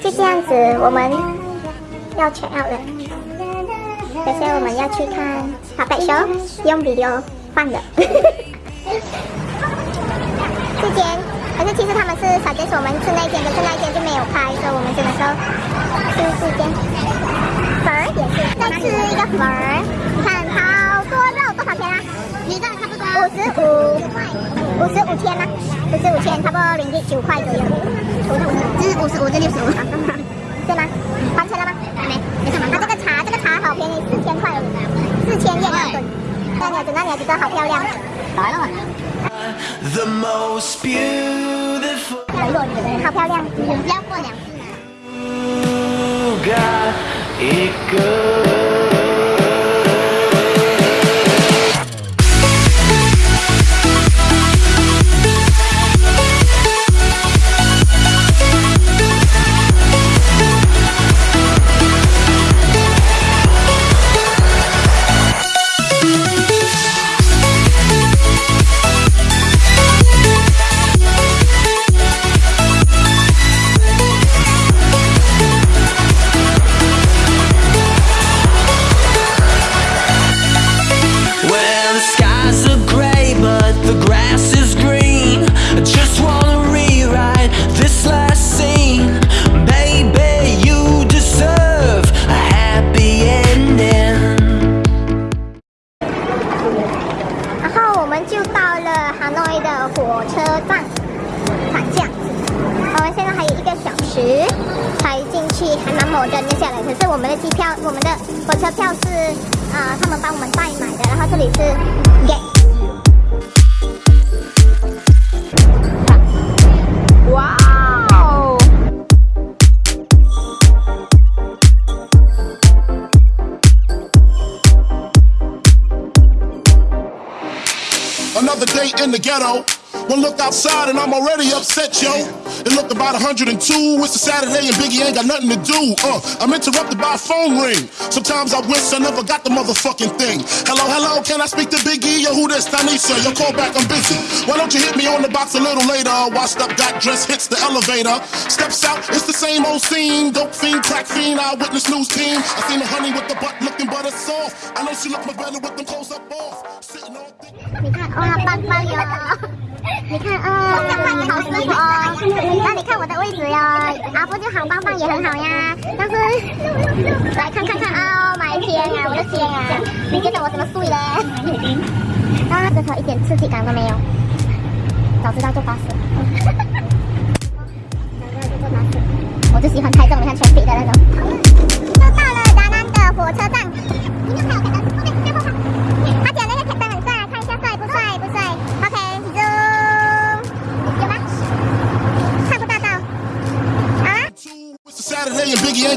就这样子，我们要全 out 了。可是我们要去看《Puppet Show》，用 video 放的。这间，可是其实他们是小姐说我们吃那间，可是那间就没有开，所以我们只能说吃这间。粉儿也是，再吃一个粉儿。你看，好多肉，多少钱啊？你这差不多五十五，五十五千吗？五十五千，差不多零点九块左右。这是五十五，这六十五，对吗？还钱了吗？还没，没干嘛？啊，这个茶，这个茶好便宜，四千块，四千叶那吨。那鸟子，那鸟子好漂亮。来了。The most beautiful 好漂亮。不要过两次呢。们就到了哈诺的火车站，反这样子。我们现在还有一个小时才进去，还蛮猛的接下来。可是我们的机票，我们的火车票是啊、他们帮我们代买的。然后这里是 get。Another day in the ghetto. One look outside and I'm already upset, yo. It looked about 102. It's a Saturday and Biggie ain't got nothing to do. Uh, I'm interrupted by a phone ring. Sometimes I wish I never got the motherfucking thing. Hello, hello, can I speak to Biggie? Yo, who this? Tanisha, your call back, I'm busy. Why don't you hit me on the box a little later? Washed up, got dressed, hits the elevator. Steps out, it's the same old scene. Dope fiend, crack fiend, eyewitness news team. I seen the honey with the butt looking butter soft. I know she look my better with them clothes up off. Sitting all thick. 你看哇，棒棒哟！你看啊，好舒服哦。 那你看我的位置哟，阿布就好棒棒也很好呀。但是来看看看啊，买天啊，我的天啊！你觉得我怎么睡嘞？啊，这头一点刺激感都没有。早知道坐巴士。早知道就坐巴士。我就喜欢开这种像全飞的那种。就到了达南的火车站。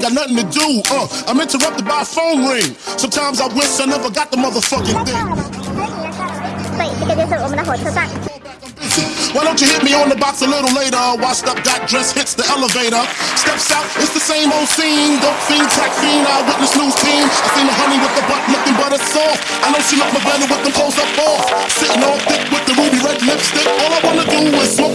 got nothing to do. Uh, I'm interrupted by a phone ring. Sometimes I wish I never got the motherfucking thing. Why don't you hit me on the box a little later? Washed up, got dressed, hits the elevator. Steps out, it's the same old scene. Dope fiend, track fiend, I witness news team. I seen the honey with the butt looking butter soft. I know she love my brother with them clothes up off. Sitting all thick with the ruby red lipstick. All I wanna do is smoke.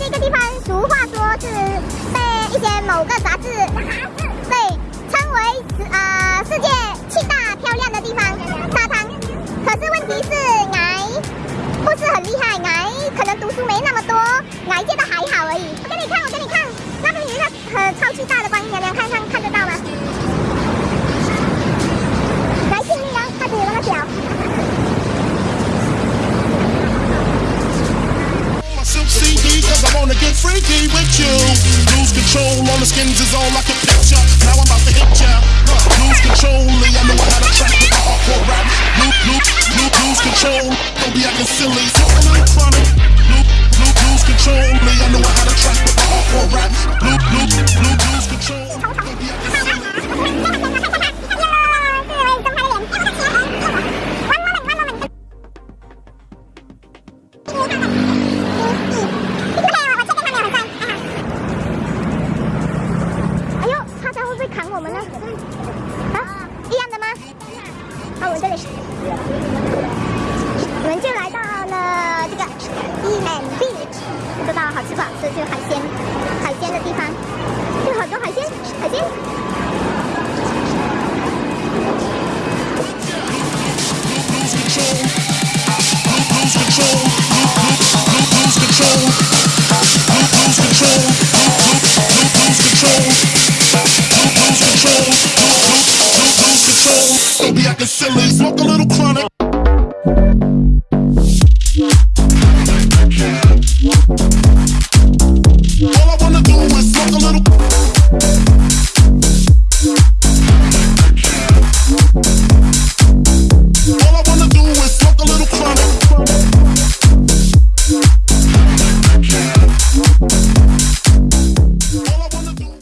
这个地方，俗话说是被一些某个杂志被称为呃世界 freaky with you. Lose control on the skins is all I can picture. Now I'm about to hit ya. Lose control, 好吃吧？这就是海鲜，海鲜的地方，有好多海鲜，海鲜。